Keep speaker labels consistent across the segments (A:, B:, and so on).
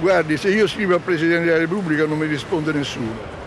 A: Guardi, se io scrivo al Presidente della Repubblica non mi risponde nessuno.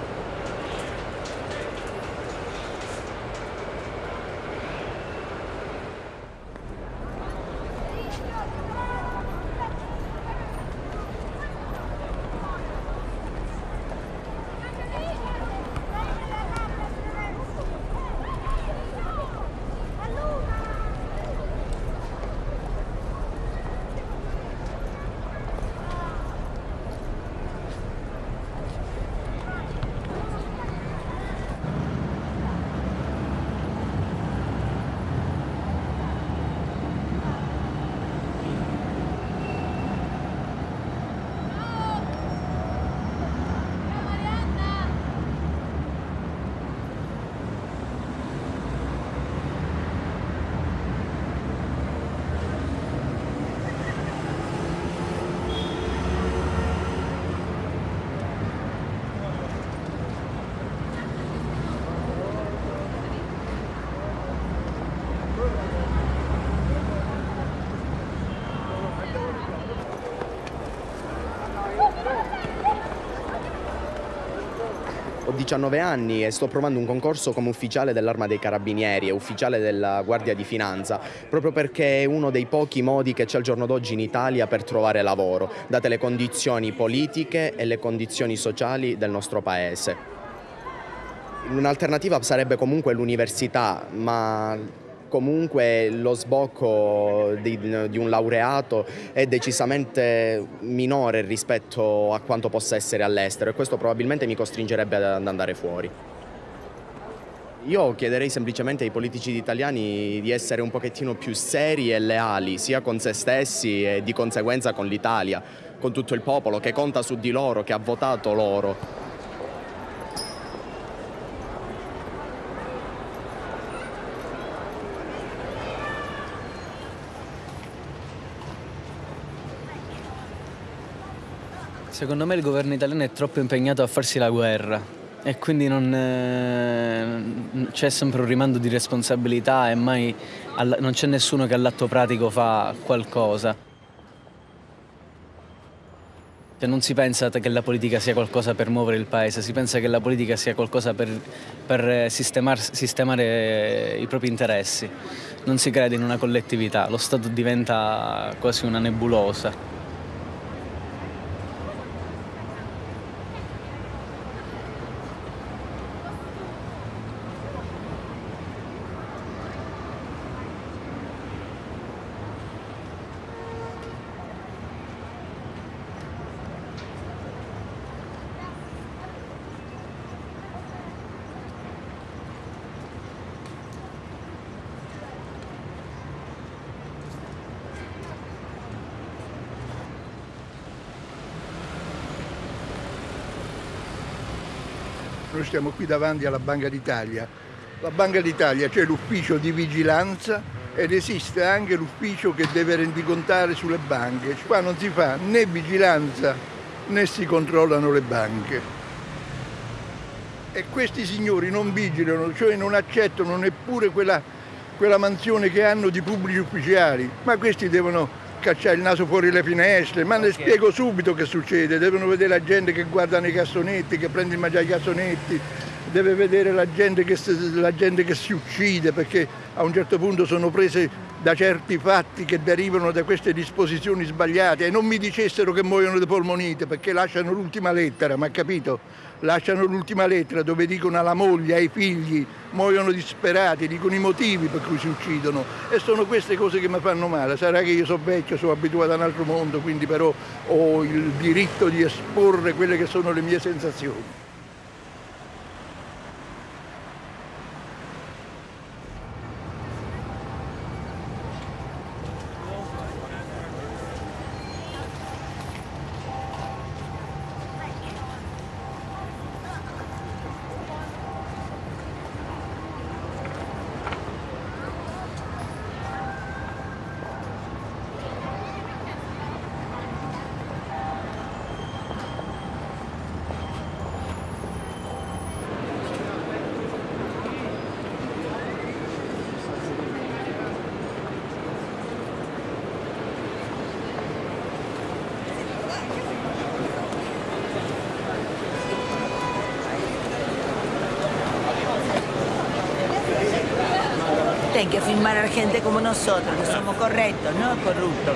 B: Ho 19 anni e sto provando un concorso come ufficiale dell'Arma dei Carabinieri e ufficiale della Guardia di Finanza, proprio perché è uno dei pochi modi che c'è al giorno d'oggi in Italia per trovare lavoro, date le condizioni politiche e le condizioni sociali del nostro Paese. Un'alternativa sarebbe comunque l'università, ma comunque lo sbocco di, di, un laureato è decisamente minore rispetto a quanto possa essere all'estero e questo probabilmente mi costringerebbe ad andare fuori. Io chiederei semplicemente ai politici italiani di essere un pochettino più seri e leali, sia con se stessi e di conseguenza con l'Italia, con tutto il popolo che conta su di loro, che ha votato loro.
C: Secondo me il governo italiano è troppo impegnato a farsi la guerra e quindi non, eh, c'è sempre un rimando di responsabilità e mai non c'è nessuno che all'atto pratico fa qualcosa. Cioè non si pensa che la politica sia qualcosa per muovere il paese, si pensa che la politica sia qualcosa per, per sistemar, sistemare i propri interessi. Non si crede in una collettività, lo Stato diventa quasi una nebulosa.
A: Noi stiamo qui davanti alla Banca d'Italia. La Banca d'Italia c'è l'ufficio di vigilanza ed esiste anche l'ufficio che deve rendicontare sulle banche. Qua non si fa né vigilanza né si controllano le banche. E questi signori non vigilano, cioè non accettano neppure quella, quella mansione che hanno di pubblici ufficiali, ma questi devono cacciare il naso fuori le finestre, ma ne spiego subito che succede, devono vedere la gente che guarda nei cassonetti, che prende il mangiare ai cassonetti, deve vedere la gente, che, la gente che si uccide perché a un certo punto sono prese da certi fatti che derivano da queste disposizioni sbagliate. E non mi dicessero che muoiono di polmonite perché lasciano l'ultima lettera, ma capito? Lasciano l'ultima lettera dove dicono alla moglie, ai figli, muoiono disperati, dicono i motivi per cui si uccidono e sono queste cose che mi fanno male. Sarà che io sono vecchio, sono abituato a un altro mondo, quindi però ho il diritto di esporre quelle che sono le mie sensazioni.
D: Que firmar a gente como nosotros, que somos correctos, no corruptos.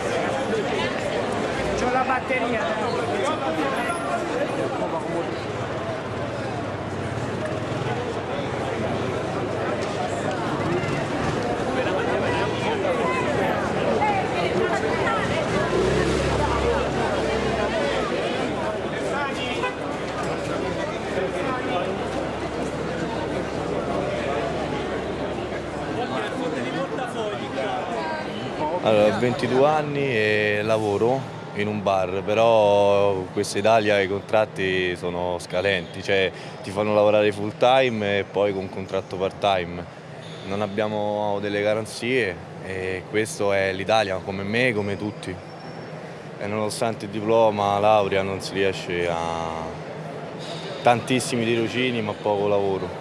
E: la batteria.
F: Allora, ho 22 anni e lavoro in un bar, però questa Italia i contratti sono scalenti, cioè ti fanno lavorare full time e poi con contratto part time. Non abbiamo delle garanzie e questo è l'Italia, come me, come tutti. E nonostante il diploma, laurea, non si riesce a tantissimi tirocini ma poco lavoro.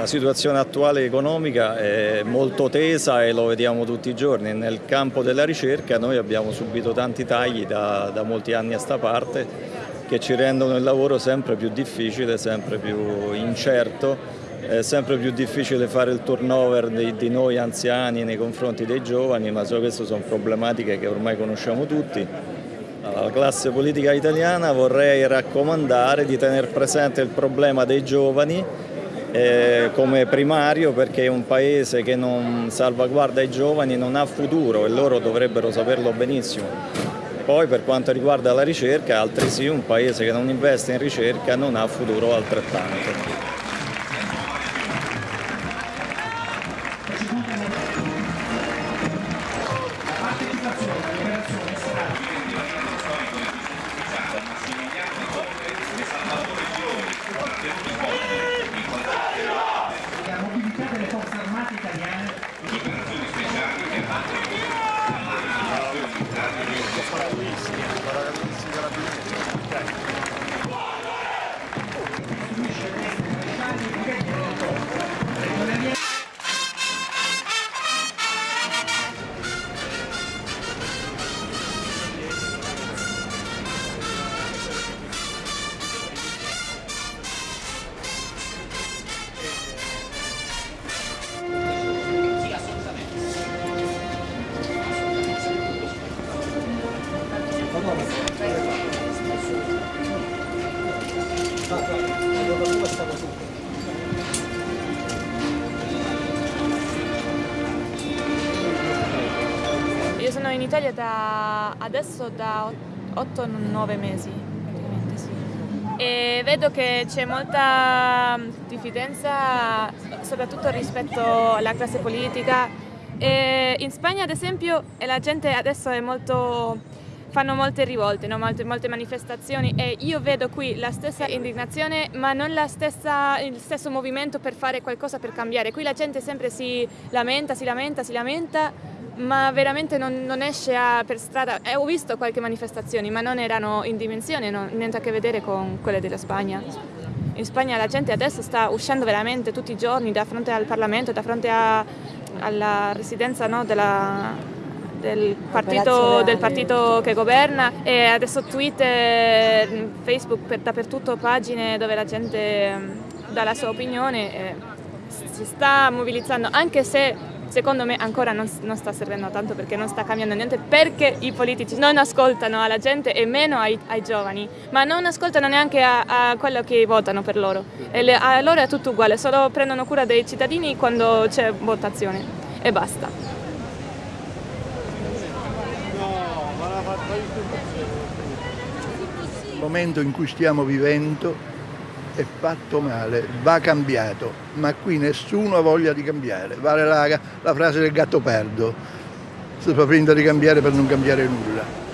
G: La situazione attuale economica è molto tesa e lo vediamo tutti i giorni. Nel campo della ricerca noi abbiamo subito tanti tagli da, da molti anni a sta parte che ci rendono il lavoro sempre più difficile, sempre più incerto, è sempre più difficile fare il turnover di, di noi anziani nei confronti dei giovani, ma queste sono problematiche che ormai conosciamo tutti. Alla classe politica italiana vorrei raccomandare di tenere presente il problema dei giovani eh, come primario perché un paese che non salvaguarda i giovani non ha futuro e loro dovrebbero saperlo benissimo. Poi per quanto riguarda la ricerca, altresì un paese che non investe in ricerca non ha futuro altrettanto.
H: Sono in Italia da adesso da 8-9 mesi, e vedo che c'è molta diffidenza soprattutto rispetto alla classe politica. E in Spagna ad esempio la gente adesso molto fanno molte rivolte, no? molte, molte, manifestazioni e io vedo qui la stessa indignazione ma non stessa, il stesso movimento per fare qualcosa per cambiare. Qui la gente sempre si lamenta, si lamenta, si lamenta ma veramente non, non esce a, per strada. Eh, ho visto qualche manifestazione ma non erano in dimensione, no? niente a che vedere con quelle della Spagna. In Spagna la gente adesso sta uscendo veramente tutti i giorni da fronte al Parlamento, da fronte a, alla residenza no, della, del partito, del partito, che governa e adesso Twitter, Facebook, per, dappertutto pagine dove la gente mm, dà la sua opinione e si sta mobilizzando anche se secondo me ancora non, non, sta servendo tanto perché non sta cambiando niente perché i politici non ascoltano alla gente e meno ai, ai giovani ma non ascoltano neanche a, a, quello che votano per loro. E le, a loro è tutto uguale solo prendono cura dei cittadini quando c'è votazione e basta.
A: Il momento in cui stiamo vivendo è fatto male, va cambiato, ma qui nessuno ha voglia di cambiare. Vale la, la frase del gatto perdo, si fa finta di cambiare per non cambiare nulla.